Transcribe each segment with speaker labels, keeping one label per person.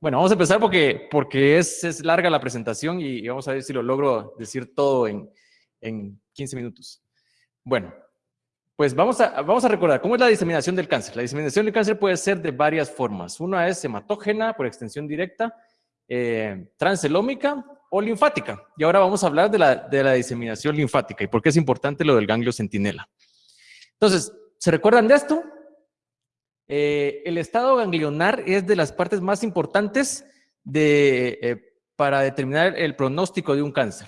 Speaker 1: Bueno, vamos a empezar porque, porque es, es larga la presentación y, vamos a ver si lo logro decir todo en, en 15 minutos. Bueno, pues vamos a, vamos a recordar cómo es la diseminación del cáncer. La diseminación del cáncer puede ser de varias formas. Una es hematógena por extensión directa, eh, transelómica o linfática. Y ahora vamos a hablar de la, de la diseminación linfática y por qué es importante lo del ganglio centinela. Entonces, ¿se recuerdan de esto? Eh, el estado ganglionar es de las partes más importantes de, eh, para determinar el pronóstico de un cáncer.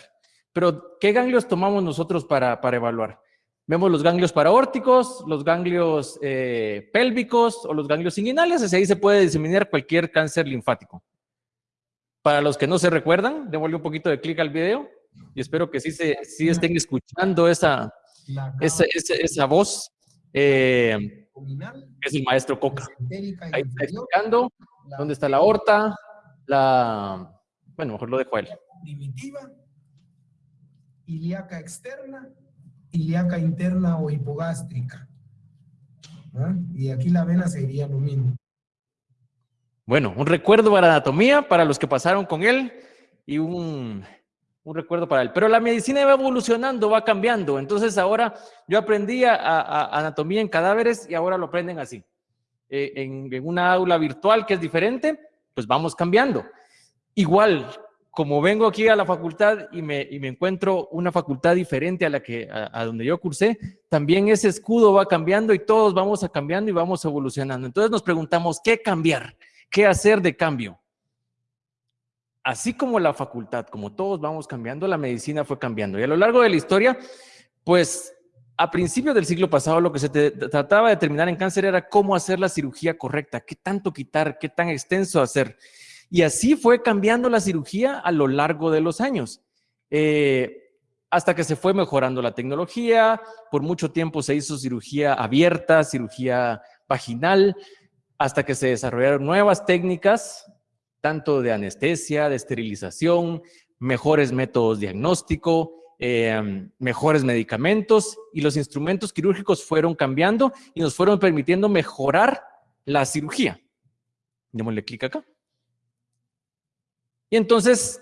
Speaker 1: Pero, ¿qué ganglios tomamos nosotros para, para evaluar? Vemos los ganglios paraórticos, los ganglios eh, pélvicos o los ganglios inguinales, así ahí se puede diseminar cualquier cáncer linfático. Para los que no se recuerdan, démosle un poquito de clic al video y espero que sí, se, sí estén escuchando esa, esa, esa, voz. Eh, es el maestro Coca. Ahí está explicando dónde está la aorta, la... Bueno, mejor lo dejo a él.
Speaker 2: Primitiva, ilíaca externa, ilíaca interna o hipogástrica. ¿Ah? Y aquí la vena sería lo mismo.
Speaker 1: Bueno, un recuerdo para anatomía, para los que pasaron con él, y un un recuerdo para él. Pero la medicina va evolucionando, va cambiando. Entonces ahora yo aprendí a, anatomía en cadáveres y ahora lo aprenden así. Eh, en, una aula virtual que es diferente, pues vamos cambiando. Igual, como vengo aquí a la facultad y me, y me encuentro una facultad diferente a la que a, donde yo cursé, también ese escudo va cambiando y todos vamos a cambiando y vamos evolucionando. Entonces nos preguntamos, ¿qué cambiar? ¿Qué hacer de cambio? Así como la facultad, como todos vamos cambiando, la medicina fue cambiando. Y a lo largo de la historia, pues a principios del siglo pasado lo que se trataba de determinar en cáncer era cómo hacer la cirugía correcta, qué tanto quitar, qué tan extenso hacer. Y así fue cambiando la cirugía a lo largo de los años. Eh, hasta que se fue mejorando la tecnología, por mucho tiempo se hizo cirugía abierta, cirugía vaginal, hasta que se desarrollaron nuevas técnicas tanto de anestesia, de esterilización, mejores métodos diagnóstico, em, mejores medicamentos y los instrumentos quirúrgicos fueron cambiando y nos fueron permitiendo mejorar la cirugía. Démosle clic acá. Y entonces,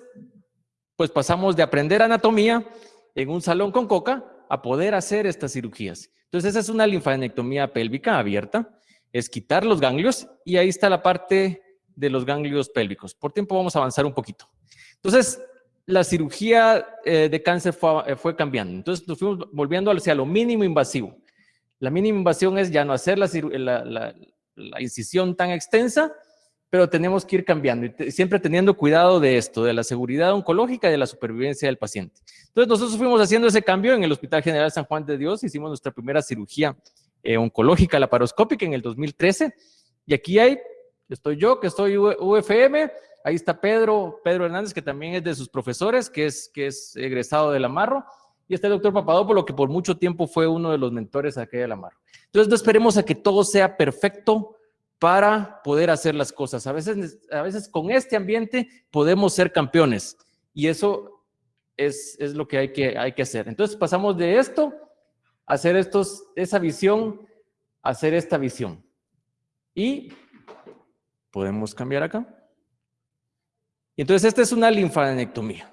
Speaker 1: pues pasamos de aprender anatomía en un salón con coca a poder hacer estas cirugías. Entonces, esa es una linfadenectomía pélvica abierta, es quitar los ganglios y ahí está la parte de los ganglios pélvicos. Por tiempo vamos a avanzar un poquito. Entonces, la cirugía eh, de cáncer eh, fue, cambiando. Entonces, nos fuimos volviendo hacia lo mínimo invasivo. La mínima invasión es ya no hacer la, incisión tan extensa, pero tenemos que ir cambiando y siempre teniendo cuidado de esto, de la seguridad oncológica y de la supervivencia del paciente. Entonces, nosotros fuimos haciendo ese cambio en el Hospital General San Juan de Dios, hicimos nuestra primera cirugía eh, oncológica laparoscópica en el 2013, y aquí hay Estoy yo, que estoy UFM, ahí está Pedro, Pedro Hernández, que también es de sus profesores, que es, que es egresado del Amarro, y está el doctor Papadopoulos, que por mucho tiempo fue uno de los mentores aquí del Amarro. Entonces, no esperemos a que todo sea perfecto para poder hacer las cosas. A veces, a veces con este ambiente podemos ser campeones, y eso es, es lo que hay, que hay que hacer. Entonces, pasamos de esto, hacer estos, esa visión, hacer esta visión. Y Podemos cambiar acá. Y entonces esta es una linfadenectomía.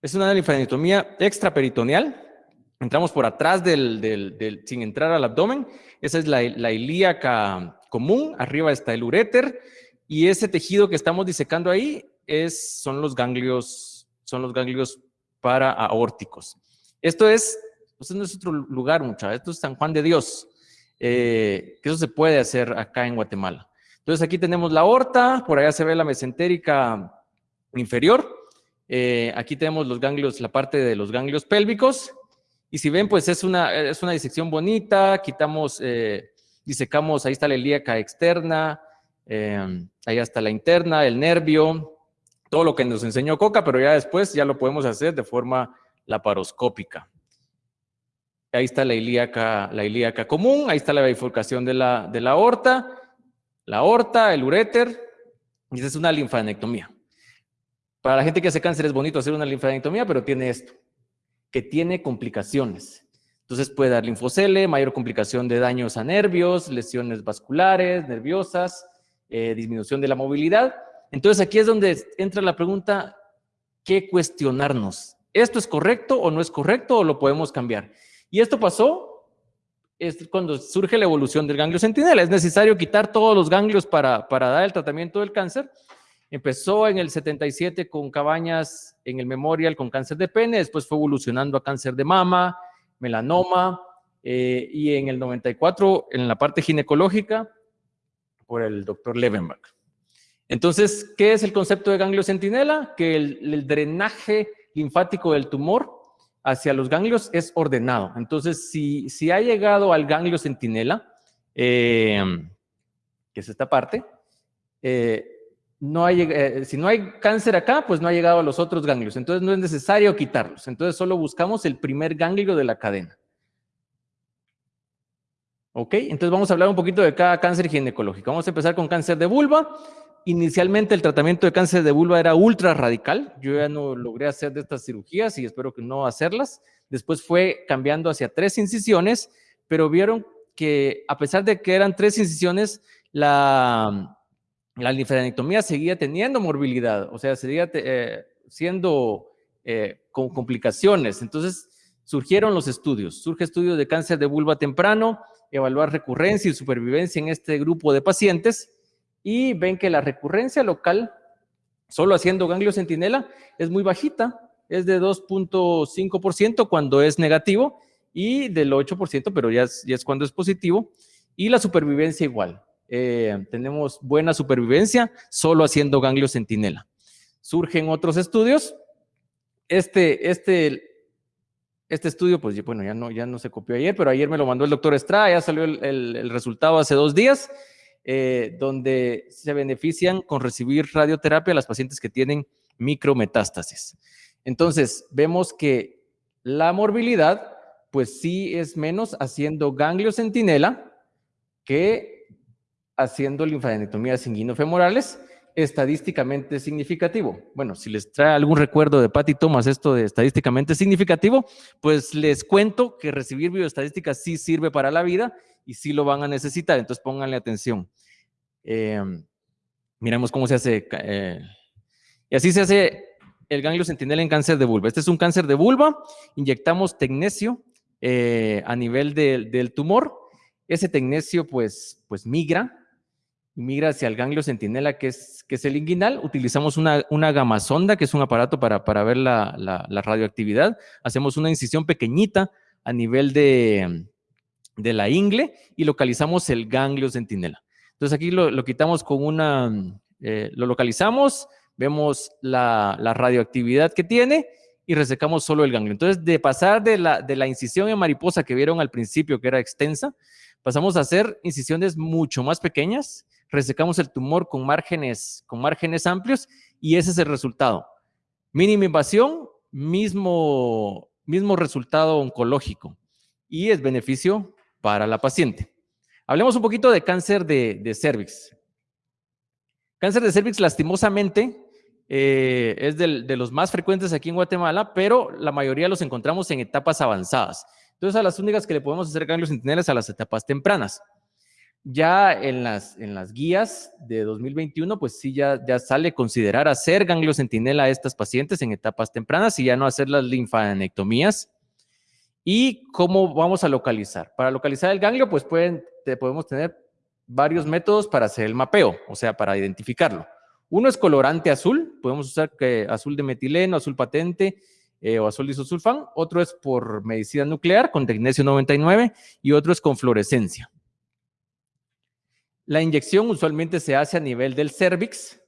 Speaker 1: Es una linfadenectomía extraperitoneal. Entramos por atrás del, sin entrar al abdomen. Esa es la, ilíaca común. Arriba está el uréter. Y ese tejido que estamos disecando ahí es, son los ganglios, son los ganglios paraaórticos. Esto es, esto no es otro lugar, muchachos. Esto es San Juan de Dios. Eh, que eso se puede hacer acá en Guatemala. Entonces aquí tenemos la aorta, por allá se ve la mesentérica inferior. Eh, aquí tenemos los ganglios, la parte de los ganglios pélvicos. Y si ven, pues es una, es una disección bonita, quitamos, eh, disecamos, ahí está la ilíaca externa, eh, ahí está la interna, el nervio, todo lo que nos enseñó Coca, pero ya después ya lo podemos hacer de forma laparoscópica. Ahí está la ilíaca, la ilíaca común, ahí está la bifurcación de la, de la aorta, la aorta, el uréter, y esa es una linfadenectomía. Para la gente que hace cáncer es bonito hacer una linfadenectomía, pero tiene esto, que tiene complicaciones. Entonces puede dar linfocele, mayor complicación de daños a nervios, lesiones vasculares, nerviosas, eh, disminución de la movilidad. Entonces aquí es donde entra la pregunta, ¿qué cuestionarnos? ¿Esto es correcto o no es correcto o lo podemos cambiar? Y esto pasó es cuando surge la evolución del ganglio centinela. Es necesario quitar todos los ganglios para, para dar el tratamiento del cáncer. Empezó en el 77 con Cabañas en el Memorial con cáncer de pene, después fue evolucionando a cáncer de mama, melanoma, eh, y en el 94 en la parte ginecológica por el doctor Levenbach. Entonces, ¿qué es el concepto de ganglio centinela? Que el, drenaje linfático del tumor hacia los ganglios es ordenado. Entonces, si, si ha llegado al ganglio centinela, eh, que es esta parte, eh, no hay, si no hay cáncer acá, pues no ha llegado a los otros ganglios. Entonces, no es necesario quitarlos. Entonces, solo buscamos el primer ganglio de la cadena. ¿Ok? Entonces vamos a hablar un poquito de cada cáncer ginecológico. Vamos a empezar con cáncer de vulva. Inicialmente el tratamiento de cáncer de vulva era ultra radical. Yo ya no logré hacer de estas cirugías y espero que no hacerlas. Después fue cambiando hacia tres incisiones, pero vieron que a pesar de que eran tres incisiones, la, la linfadenectomía seguía teniendo morbilidad, o sea, seguía eh, siendo eh, con complicaciones. Entonces surgieron los estudios. Surge estudios de cáncer de vulva temprano, evaluar recurrencia y supervivencia en este grupo de pacientes y ven que la recurrencia local, solo haciendo ganglio centinela, es muy bajita, es de 2.5% cuando es negativo y del 8%, pero ya es, cuando es positivo, y la supervivencia igual. Eh, tenemos buena supervivencia solo haciendo ganglio centinela. Surgen otros estudios. Este, este este estudio, pues bueno, ya no, ya no se copió ayer, pero ayer me lo mandó el doctor Estrada, ya salió el, resultado hace dos días, eh, donde se benefician con recibir radioterapia las pacientes que tienen micrometástasis. Entonces, vemos que la morbilidad, pues sí es menos haciendo ganglio centinela que haciendo linfadenectomías inguinofemorales, estadísticamente significativo. Bueno, si les trae algún recuerdo de Patty Thomas esto de estadísticamente significativo, pues les cuento que recibir bioestadísticas sí sirve para la vida y sí lo van a necesitar, entonces pónganle atención. Eh, miremos cómo se hace. Eh, y así se hace el ganglio centinela en cáncer de vulva. Este es un cáncer de vulva, inyectamos tecnesio eh, a nivel del tumor. Ese tecnesio pues, pues migra migra hacia el ganglio centinela, que es, que es el inguinal. Utilizamos una, una gamasonda, que es un aparato para, para ver la, la, radioactividad. Hacemos una incisión pequeñita a nivel de, de, la ingle y localizamos el ganglio centinela. Entonces aquí lo, lo quitamos con una, eh, lo localizamos, vemos la, la, radioactividad que tiene y resecamos solo el ganglio. Entonces de pasar de la, de la incisión en mariposa que vieron al principio, que era extensa, pasamos a hacer incisiones mucho más pequeñas resecamos el tumor con márgenes, con márgenes amplios y ese es el resultado. Mínima invasión, mismo, mismo resultado oncológico y es beneficio para la paciente. Hablemos un poquito de cáncer de, de cervix. Cáncer de cervix, lastimosamente, eh, es de los más frecuentes aquí en Guatemala, pero la mayoría los encontramos en etapas avanzadas. Entonces, a las únicas que le podemos hacer ganglios centinelas a las etapas tempranas. Ya en las, en las guías de 2021, pues sí, ya, ya sale considerar hacer ganglio centinela a estas pacientes en etapas tempranas y ya no hacer las linfadenectomías. ¿Y cómo vamos a localizar? Para localizar el ganglio, pues podemos tener varios métodos para hacer el mapeo, o sea, para identificarlo. Uno es colorante azul, podemos usar que azul de metileno, azul patente eh, o azul disosulfán. Otro es por medicina nuclear con tecnesio 99 y otro es con fluorescencia. La inyección usualmente se hace a nivel del cervix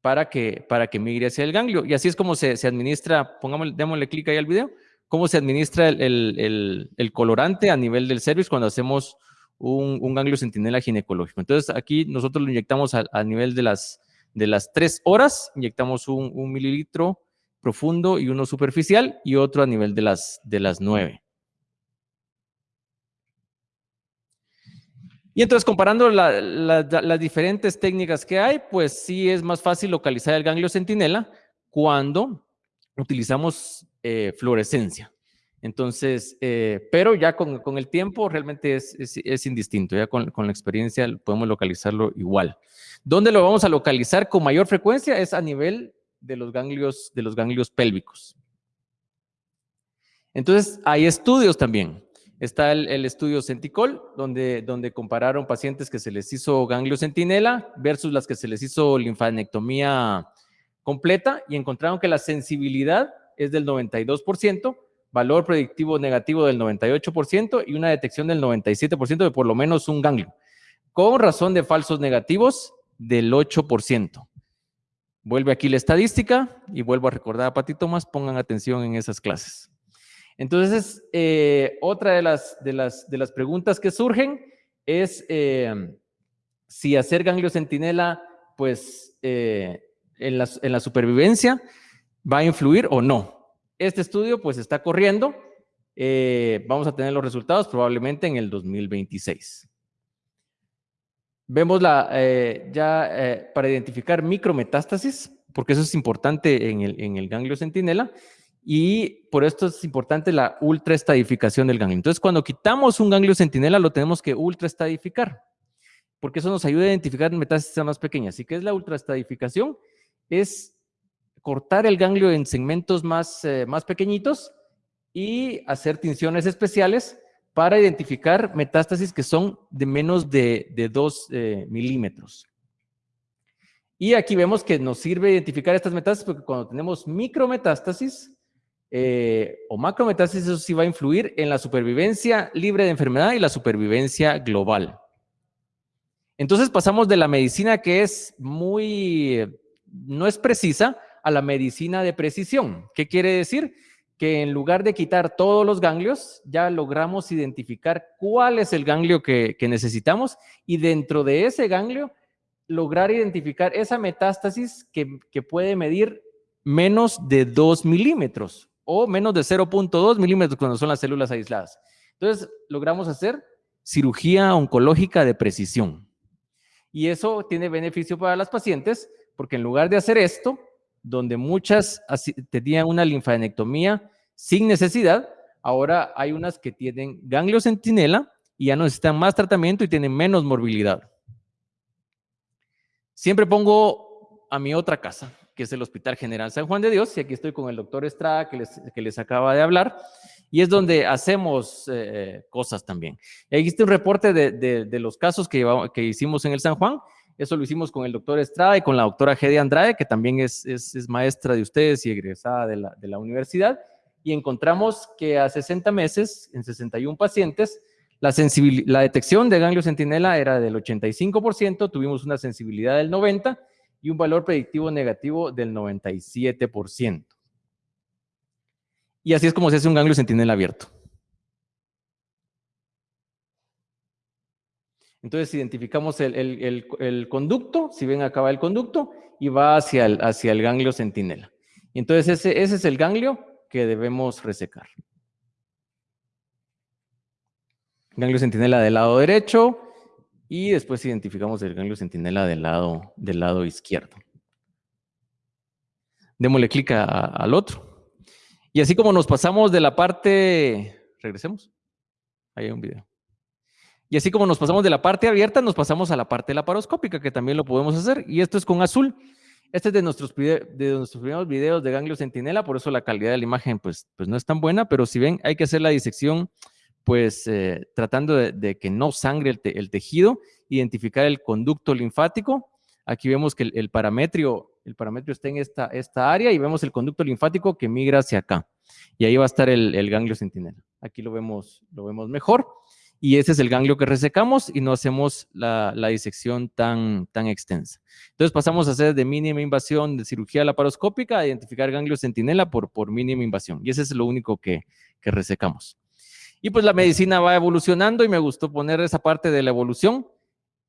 Speaker 1: para que, para que migre hacia el ganglio. Y así es como se, administra, pongámosle, démosle clic ahí al video, cómo se administra el, colorante a nivel del cervix cuando hacemos un, ganglio centinela ginecológico. Entonces aquí nosotros lo inyectamos a, nivel de las, de las tres horas, inyectamos un, mililitro profundo y uno superficial y otro a nivel de las, de las nueve. Y entonces, comparando las diferentes técnicas que hay, pues sí es más fácil localizar el ganglio centinela cuando utilizamos eh, fluorescencia. Entonces, eh, pero ya con, el tiempo realmente es, es, indistinto, ya con, con, la experiencia podemos localizarlo igual. ¿Dónde lo vamos a localizar con mayor frecuencia? Es a nivel de los ganglios, de los ganglios pélvicos. Entonces, hay estudios también. Está el, estudio Centicol, donde, donde compararon pacientes que se les hizo ganglio centinela versus las que se les hizo linfanectomía completa y encontraron que la sensibilidad es del 92%, valor predictivo negativo del 98% y una detección del 97% de por lo menos un ganglio, con razón de falsos negativos del 8%. Vuelve aquí la estadística y vuelvo a recordar a Pati Tomás, pongan atención en esas clases. Entonces, eh, otra de las, de, las, preguntas que surgen es eh, si hacer ganglio centinela, pues, eh, en, la, en la supervivencia va a influir o no. Este estudio pues está corriendo. Vamos a tener los resultados probablemente en el 2026. Vemos la, ya para identificar micrometástasis, porque eso es importante en el, en el ganglio centinela, y por esto es importante la ultraestadificación del ganglio. Entonces, cuando quitamos un ganglio centinela, lo tenemos que ultraestadificar, porque eso nos ayuda a identificar metástasis más pequeñas. ¿Y qué es la ultraestadificación? Es cortar el ganglio en segmentos más, eh, más pequeñitos y hacer tinciones especiales para identificar metástasis que son de menos de, de 2 eh, milímetros. Y aquí vemos que nos sirve identificar estas metástasis porque cuando tenemos micrometástasis eh, o macrometástasis, eso sí va a influir en la supervivencia libre de enfermedad y la supervivencia global. Entonces pasamos de la medicina que es muy, no es precisa, a la medicina de precisión. ¿Qué quiere decir? Que en lugar de quitar todos los ganglios, ya logramos identificar cuál es el ganglio que, necesitamos y dentro de ese ganglio lograr identificar esa metástasis que, que puede medir menos de 2 milímetros o menos de 0.2 milímetros cuando son las células aisladas. Entonces, logramos hacer cirugía oncológica de precisión. Y eso tiene beneficio para las pacientes porque en lugar de hacer esto, donde muchas tenían una linfadenectomía sin necesidad, ahora hay unas que tienen ganglio centinela y ya no necesitan más tratamiento y tienen menos morbilidad. Siempre pongo a mi otra casa, que es el Hospital General San Juan de Dios, y aquí estoy con el doctor Estrada, que les, que les acaba de hablar, y es donde hacemos eh, cosas también. Está un reporte de, los casos que, que hicimos en el San Juan, eso lo hicimos con el doctor Estrada y con la doctora Gede Andrade, que también es, es, maestra de ustedes y egresada de la, de la universidad. Y encontramos que a 60 meses, en 61 pacientes, la, la detección de ganglio centinela era del 85%, tuvimos una sensibilidad del 90% y un valor predictivo negativo del 97%. Y así es como se hace un ganglio centinela abierto. Entonces identificamos el, conducto, si ven acá va el conducto, y va hacia el, ganglio centinela. Entonces ese, ese es el ganglio que debemos resecar. Ganglio centinela del lado derecho, y después identificamos el ganglio centinela del lado, del lado izquierdo. Démosle clic al otro. Y así como nos pasamos de la parte... Regresemos. Ahí hay un video. Y así como nos pasamos de la parte abierta, nos pasamos a la parte laparoscópica, que también lo podemos hacer. Y esto es con azul. Este es de nuestros, de nuestros primeros videos de ganglio centinela, por eso la calidad de la imagen pues, pues no es tan buena, pero si ven, hay que hacer la disección pues eh, tratando de, que no sangre el, tejido, identificar el conducto linfático. Aquí vemos que el, parametrio, el parametrio está en esta, esta área y vemos el conducto linfático que migra hacia acá. Y ahí va a estar el, el ganglio centinela. Aquí lo vemos, lo vemos mejor y ese es el ganglio que resecamos y no hacemos la, disección tan, tan extensa. Entonces pasamos a hacer de mínima invasión de cirugía laparoscópica a identificar ganglio centinela por, por mínima invasión y ese es lo único que, que resecamos. Y pues la medicina va evolucionando y me gustó poner esa parte de la evolución.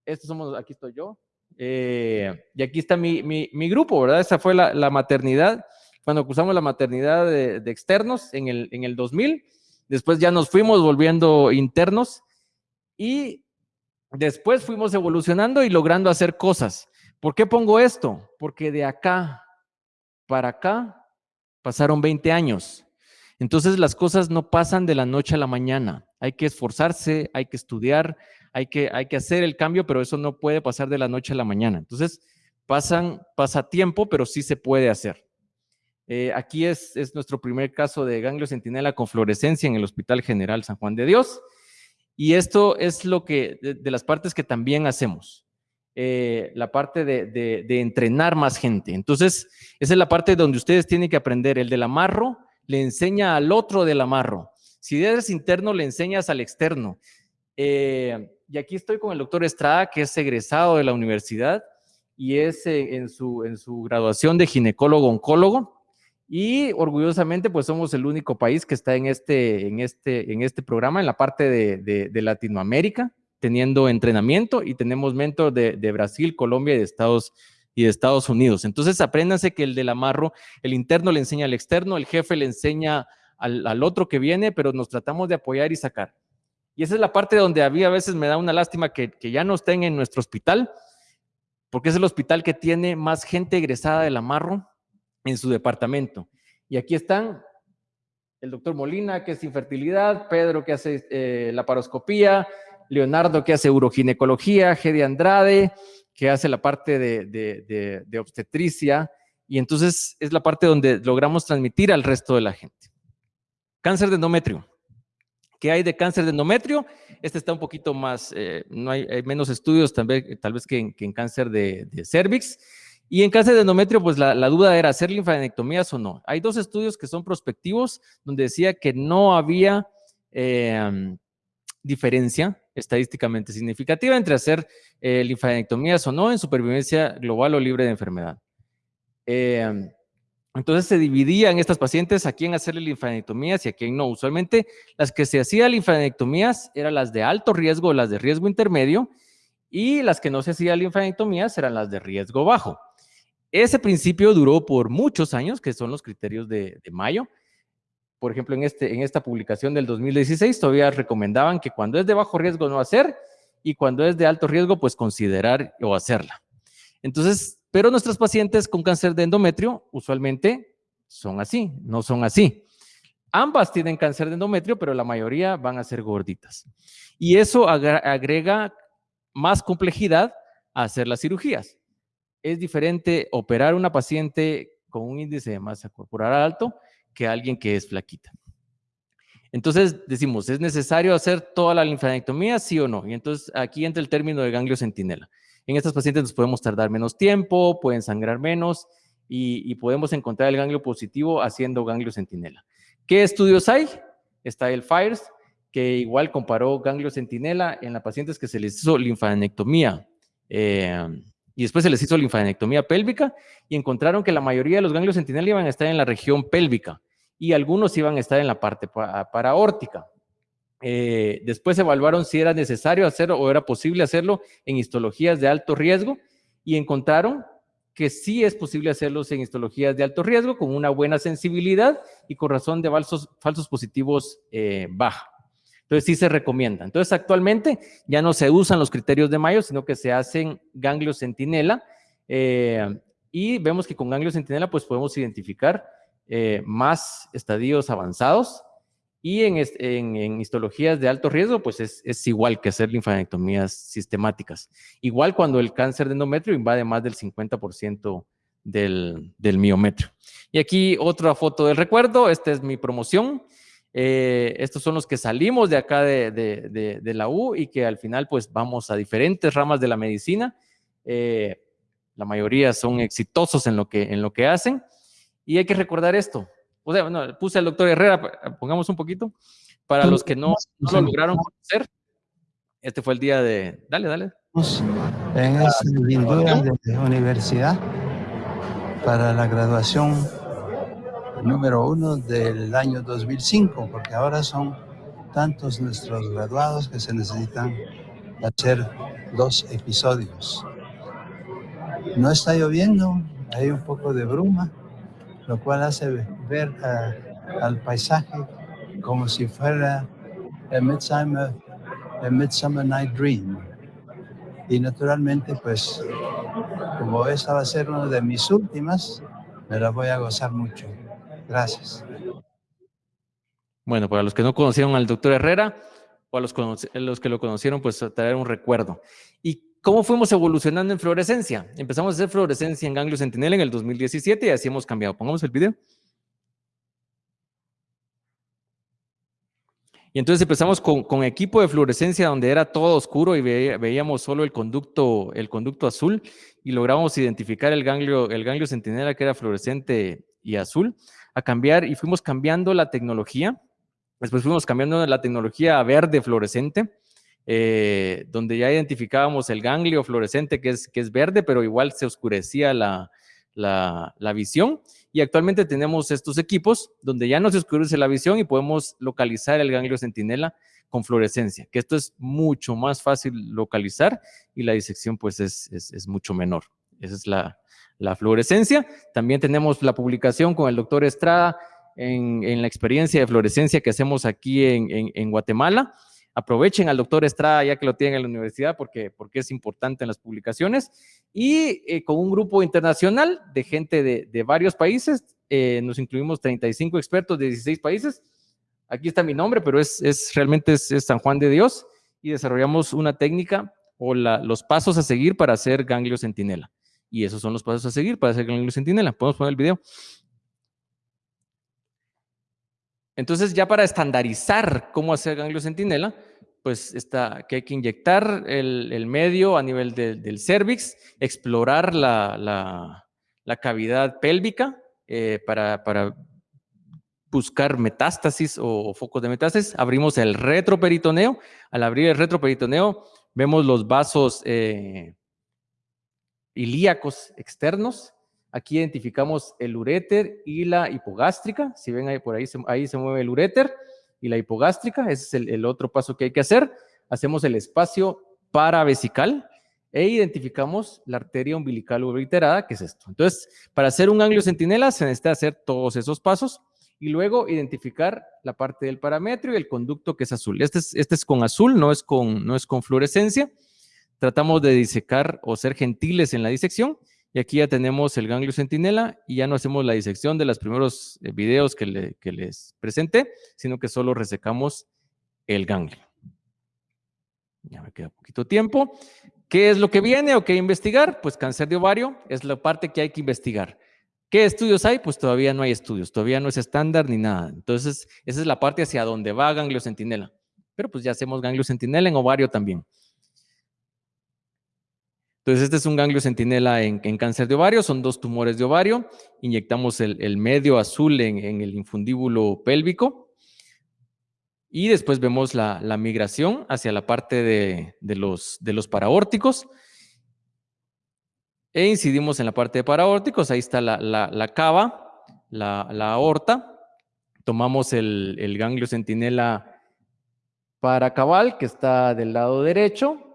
Speaker 1: Estos somos, aquí estoy yo. Eh, y aquí está mi, mi, grupo, ¿verdad? Esa fue la, la maternidad, cuando cruzamos la maternidad de, de externos en el, en el 2000 Después ya nos fuimos volviendo internos y después fuimos evolucionando y logrando hacer cosas. ¿Por qué pongo esto? Porque de acá para acá pasaron 20 años. Entonces las cosas no pasan de la noche a la mañana. Hay que esforzarse, hay que estudiar, hay que, hay que hacer el cambio, pero eso no puede pasar de la noche a la mañana. Entonces pasan, pasa tiempo, pero sí se puede hacer. Eh, aquí es, es, nuestro primer caso de ganglio centinela con fluorescencia en el Hospital General San Juan de Dios. Y esto es lo que, de, las partes que también hacemos. Eh, la parte de, de, de, entrenar más gente. Entonces, esa es la parte donde ustedes tienen que aprender. El del amarro le enseña al otro del amarro. Si eres interno, le enseñas al externo. Eh, y aquí estoy con el doctor Estrada, que es egresado de la universidad y es eh, en, su, en su graduación de ginecólogo-oncólogo. Y orgullosamente, pues somos el único país que está en este, en este, en este programa, en la parte de, de, Latinoamérica, teniendo entrenamiento y tenemos mentor de, de, Brasil, Colombia y de, Estados, y de Estados Unidos. Entonces, apréndanse que el del amarro, el interno le enseña al externo, el jefe le enseña al, al otro que viene, pero nos tratamos de apoyar y sacar. Y esa es la parte donde había a veces me da una lástima que, que ya no estén en nuestro hospital, porque es el hospital que tiene más gente egresada del amarro en su departamento. Y aquí están el doctor Molina, que es infertilidad, Pedro, que hace eh, la paroscopía, Leonardo, que hace uroginecología, Gedi Andrade, que hace la parte de, de, obstetricia, y entonces es la parte donde logramos transmitir al resto de la gente. Cáncer de endometrio. ¿Qué hay de cáncer de endometrio? Este está un poquito más, eh, no hay, menos estudios tal vez, tal vez que, en, que en cáncer de, cervix. Y en cáncer de endometrio, pues la, duda era hacer linfadenectomías o no. Hay dos estudios que son prospectivos, donde decía que no había em, diferencia estadísticamente significativa entre hacer eh, linfadenectomías o no en supervivencia global o libre de enfermedad. Em, entonces se dividían estas pacientes a quién hacerle linfadenectomías y a quién no. Usualmente las que se hacían linfadenectomías eran las de alto riesgo, las de riesgo intermedio, y las que no se hacían linfadenectomías eran las de riesgo bajo. Ese principio duró por muchos años, que son los criterios de, Mayo. Por ejemplo, en, este, en esta publicación del 2016 todavía recomendaban que cuando es de bajo riesgo no hacer y cuando es de alto riesgo, pues considerar o hacerla. Entonces, pero nuestros pacientes con cáncer de endometrio usualmente son así, no son así. Ambas tienen cáncer de endometrio, pero la mayoría van a ser gorditas. Y eso agrega más complejidad a hacer las cirugías es diferente operar una paciente con un índice de masa corporal alto que alguien que es flaquita. Entonces decimos, ¿es necesario hacer toda la linfadenectomía, sí o no? Y entonces aquí entra el término de ganglio centinela. En estas pacientes nos podemos tardar menos tiempo, pueden sangrar menos y, podemos encontrar el ganglio positivo haciendo ganglio centinela. ¿Qué estudios hay? Está el FIRES, que igual comparó ganglio centinela en las pacientes que se les hizo linfadenectomía. Eh, y después se les hizo linfadenectomía pélvica y encontraron que la mayoría de los ganglios centinela iban a estar en la región pélvica y algunos iban a estar en la parte paraórtica. Eh, después evaluaron si era necesario hacerlo o era posible hacerlo en histologías de alto riesgo y encontraron que sí es posible hacerlos en histologías de alto riesgo con una buena sensibilidad y con razón de falsos, falsos positivos eh, baja. Entonces sí se recomienda. Entonces actualmente ya no se usan los criterios de Mayo, sino que se hacen ganglios centinela eh, y vemos que con ganglios centinela pues podemos identificar eh, más estadios avanzados y en, en, histologías de alto riesgo pues es, es, igual que hacer linfadenectomías sistemáticas. Igual cuando el cáncer de endometrio invade más del 50% del, del miometrio. Y aquí otra foto del recuerdo, esta es mi promoción. Eh, estos son los que salimos de acá de, la U y que al final pues vamos a diferentes ramas de la medicina. Eh, la mayoría son exitosos en lo, que, en lo que hacen y hay que recordar esto. O sea, bueno, puse al doctor Herrera, pongamos un poquito, para los que no, lo lograron conocer. Este fue el día de... Dale, dale.
Speaker 3: En esta de universidad para la graduación número uno del año 2005, porque ahora son tantos nuestros graduados que se necesitan hacer dos episodios. No está lloviendo, hay un poco de bruma, lo cual hace ver al paisaje como si fuera el Midsummer, Midsummer Night Dream. Y naturalmente, pues, como esta va a ser una de mis últimas, me la voy a gozar mucho. Gracias.
Speaker 1: Bueno, para los que no conocieron al doctor Herrera, o a los, que lo conocieron, pues traer un recuerdo. ¿Y cómo fuimos evolucionando en fluorescencia? Empezamos a hacer fluorescencia en ganglio centinela en el 2017 y así hemos cambiado. Pongamos el video. Y entonces empezamos con, equipo de fluorescencia donde era todo oscuro y veíamos solo el conducto, el conducto azul y logramos identificar el ganglio, el ganglio centinela que era fluorescente y azul, a cambiar y fuimos cambiando la tecnología. Después fuimos cambiando la tecnología a verde fluorescente, eh, donde ya identificábamos el ganglio fluorescente que es, que es verde, pero igual se oscurecía la, la, la visión. Y actualmente tenemos estos equipos donde ya no se oscurece la visión y podemos localizar el ganglio centinela con fluorescencia, que esto es mucho más fácil localizar y la disección pues es, es, mucho menor. Esa es la, la, fluorescencia. También tenemos la publicación con el doctor Estrada en, la experiencia de fluorescencia que hacemos aquí en, Guatemala aprovechen al doctor Estrada ya que lo tienen en la universidad porque, porque es importante en las publicaciones. Y eh, con un grupo internacional de gente de, varios países, eh, nos incluimos 35 expertos de 16 países. Aquí está mi nombre, pero es, es realmente es, San Juan de Dios y desarrollamos una técnica o los pasos a seguir para hacer ganglio centinela. Y esos son los pasos a seguir para hacer ganglio centinela. Podemos poner el video. Entonces, ya para estandarizar cómo hacer ganglio centinela, pues está que hay que inyectar el, medio a nivel del cervix, explorar la, cavidad pélvica eh, para, buscar metástasis o, focos de metástasis. Abrimos el retroperitoneo. Al abrir el retroperitoneo, vemos los vasos eh, ilíacos externos. Aquí identificamos el uréter y la hipogástrica. Si ven ahí por ahí, ahí se mueve el uréter y la hipogástrica, ese es el, otro paso que hay que hacer. Hacemos el espacio paravesical e identificamos la arteria umbilical obliterada, que es esto. Entonces, para hacer un ganglio centinela se necesita hacer todos esos pasos y luego identificar la parte del parametro y el conducto que es azul. Este es, este es con azul, no es con, no es con fluorescencia. Tratamos de disecar o ser gentiles en la disección y aquí ya tenemos el ganglio centinela y ya no hacemos la disección de los primeros eh, videos que, les presenté, sino que solo resecamos el ganglio. Ya me queda poquito tiempo. ¿Qué es lo que viene o qué investigar? Pues cáncer de ovario es la parte que hay que investigar. ¿Qué estudios hay? Pues todavía no hay estudios, todavía no es estándar ni nada. Entonces, esa es la parte hacia donde va ganglio centinela. Pero pues ya hacemos ganglio centinela en ovario también. Entonces, este es un ganglio centinela en, cáncer de ovario, son dos tumores de ovario. Inyectamos el, medio azul en, el infundíbulo pélvico. Y después vemos la, migración hacia la parte de, los, paraórticos. E incidimos en la parte de paraórticos, ahí está la, cava, la, aorta. Tomamos el, el ganglio centinela paracabal, que está del lado derecho,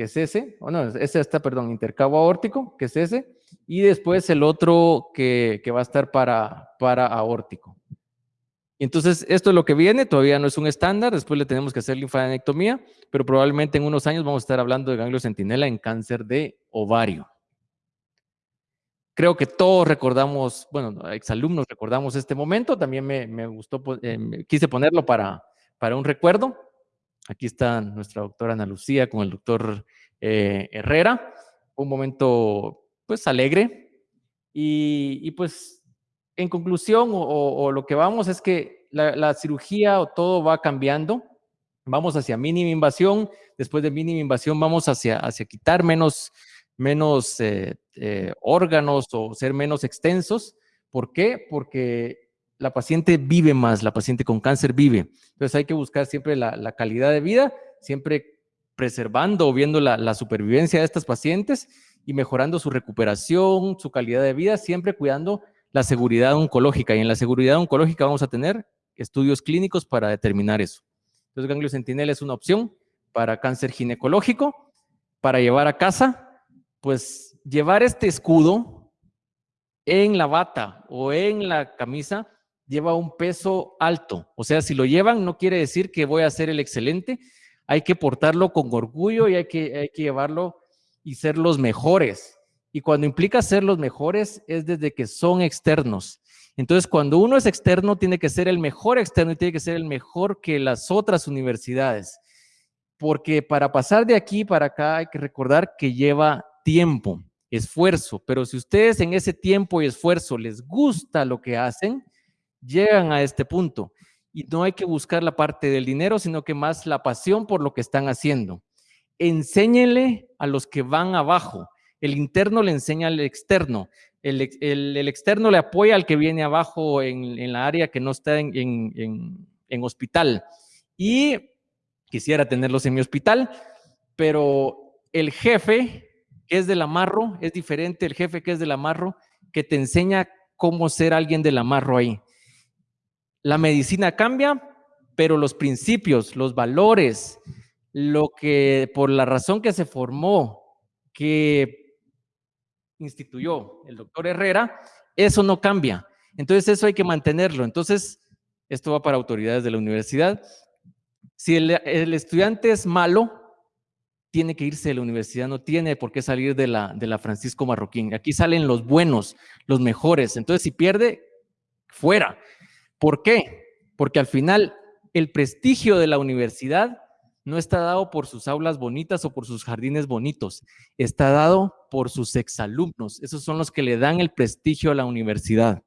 Speaker 1: que es ese, o no, ese está, perdón, intercabo aórtico, que es ese, y después el otro que, va a estar para, para aórtico. Entonces, esto es lo que viene, todavía no es un estándar, después le tenemos que hacer linfadenectomía, pero probablemente en unos años vamos a estar hablando de ganglio centinela en cáncer de ovario. Creo que todos recordamos, bueno, exalumnos recordamos este momento, también me, gustó, eh, quise ponerlo para, para un recuerdo. Aquí está nuestra doctora Ana Lucía con el doctor eh, Herrera. Un momento, pues, alegre. Y, pues, en conclusión, o, lo que vamos es que la, cirugía o todo va cambiando. Vamos hacia mínima invasión. Después de mínima invasión vamos hacia, hacia quitar menos, menos eh, eh, órganos o ser menos extensos. ¿Por qué? Porque la paciente vive más, la paciente con cáncer vive. Entonces hay que buscar siempre la, calidad de vida, siempre preservando o viendo la, supervivencia de estas pacientes y mejorando su recuperación, su calidad de vida, siempre cuidando la seguridad oncológica. Y en la seguridad oncológica vamos a tener estudios clínicos para determinar eso. Entonces, ganglio centinela es una opción para cáncer ginecológico, para llevar a casa, pues llevar este escudo en la bata o en la camisa lleva un peso alto. O sea, si lo llevan, no quiere decir que voy a ser el excelente. Hay que portarlo con orgullo y hay que, hay que llevarlo y ser los mejores. Y cuando implica ser los mejores es desde que son externos. Entonces, cuando uno es externo, tiene que ser el mejor externo y tiene que ser el mejor que las otras universidades. Porque para pasar de aquí para acá hay que recordar que lleva tiempo, esfuerzo, pero si ustedes en ese tiempo y esfuerzo les gusta lo que hacen, llegan a este punto. Y no hay que buscar la parte del dinero, sino que más la pasión por lo que están haciendo. Enséñenle a los que van abajo. El interno le enseña al externo. El, externo le apoya al que viene abajo en, la área que no está en, hospital. Y quisiera tenerlos en mi hospital, pero el jefe que es del amarro es diferente el jefe que es del amarro que te enseña cómo ser alguien del amarro ahí. La medicina cambia, pero los principios, los valores, lo que por la razón que se formó, que instituyó el doctor Herrera, eso no cambia. Entonces eso hay que mantenerlo. Entonces, esto va para autoridades de la universidad. Si el, estudiante es malo, tiene que irse de la universidad, no tiene por qué salir de la, de la Francisco Marroquín. Aquí salen los buenos, los mejores. Entonces, si pierde, fuera. ¿Por qué? Porque al final el prestigio de la universidad no está dado por sus aulas bonitas o por sus jardines bonitos, está dado por sus exalumnos. Esos son los que le dan el prestigio a la universidad.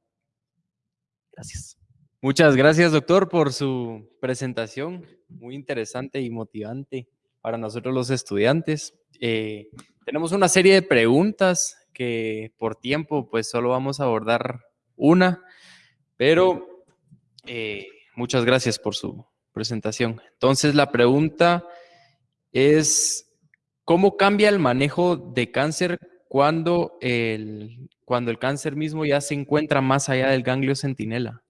Speaker 1: Gracias.
Speaker 4: Muchas gracias, doctor, por su presentación. Muy interesante y motivante para nosotros los estudiantes. Eh, tenemos una serie de preguntas que por tiempo pues solo vamos a abordar una, pero eh, muchas gracias por su presentación. Entonces, la pregunta es, ¿cómo cambia el manejo de cáncer cuando el, cuando el cáncer mismo ya se encuentra más allá del ganglio centinela?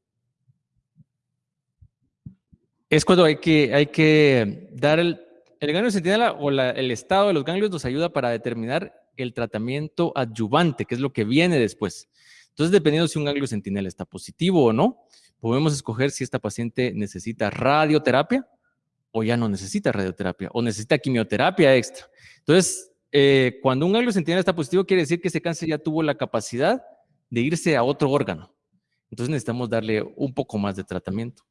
Speaker 1: Es cuando hay que, hay que dar el, el ganglio centinela o el estado de los ganglios nos ayuda para determinar el tratamiento adyuvante, que es lo que viene después. Entonces, dependiendo si un ganglio centinela está positivo o no, podemos escoger si esta paciente necesita radioterapia o ya no necesita radioterapia o necesita quimioterapia extra. Entonces, eh, cuando un ganglio centinela está positivo, quiere decir que ese cáncer ya tuvo la capacidad de irse a otro órgano. Entonces necesitamos darle un poco más de tratamiento.